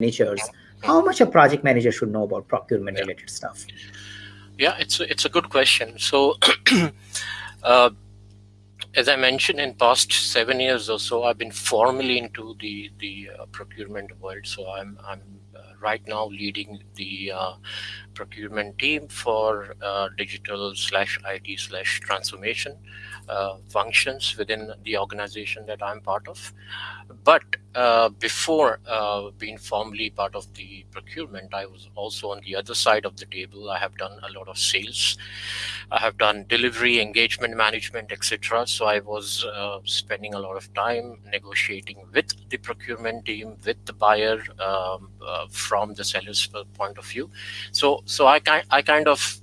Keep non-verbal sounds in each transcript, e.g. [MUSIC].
managers, how much a project manager should know about procurement yeah. related stuff? Yeah, it's a, it's a good question. So, [CLEARS THROAT] uh, as I mentioned, in past seven years or so, I've been formally into the the uh, procurement world. So I'm I'm uh, right now leading the uh, procurement team for uh, digital slash IT slash transformation uh, functions within the organization that I'm part of. But uh, before uh, being formally part of the procurement, I was also on the other side of the table. I have done a lot of sales. I have done delivery, engagement management, etc. So I was uh, spending a lot of time negotiating with the procurement team, with the buyer um, uh, from the seller's point of view. So, so I, I kind of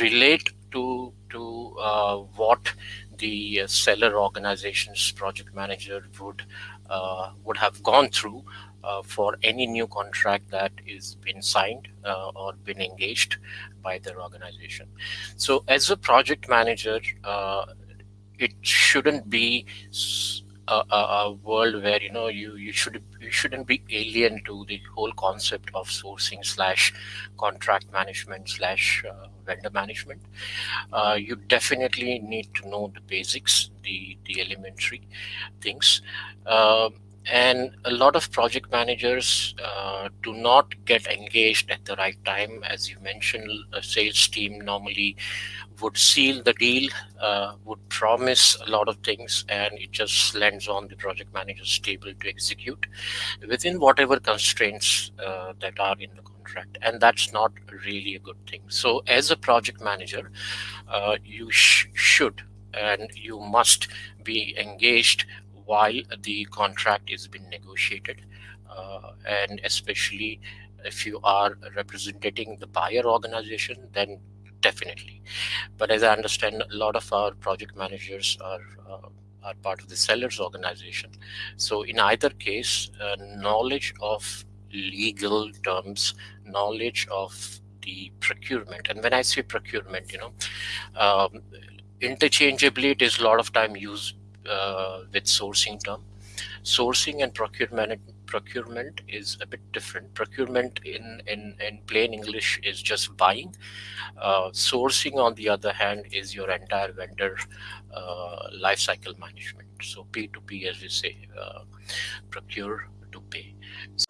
relate to to uh, what the seller organization's project manager would uh, would have gone through uh, for any new contract that is been signed uh, or been engaged by their organization. So as a project manager, uh, it shouldn't be a, a, world where you know you you should you shouldn't be alien to the whole concept of sourcing slash contract management slash uh, vendor management. Uh, you definitely need to know the basics, the the elementary things. Um, and a lot of project managers uh, do not get engaged at the right time. As you mentioned a sales team normally would seal the deal uh, would promise a lot of things and it just lands on the project manager's table to execute within whatever constraints uh, that are in the contract. And that's not really a good thing. So as a project manager uh, you sh should and you must be engaged while the contract is being negotiated uh, and especially if you are representing the buyer organization then definitely. But as i understand a lot of our project managers are uh, are part of the sellers organization. So in either case uh, knowledge of legal terms knowledge of the procurement and when i say procurement you know um, interchangeably it is a lot of time used uh, with sourcing term. Sourcing and procurement procurement is a bit different. Procurement in, in, in plain English is just buying. Uh, sourcing, on the other hand, is your entire vendor uh, life cycle management. So P2P, as we say, uh, procure to pay. So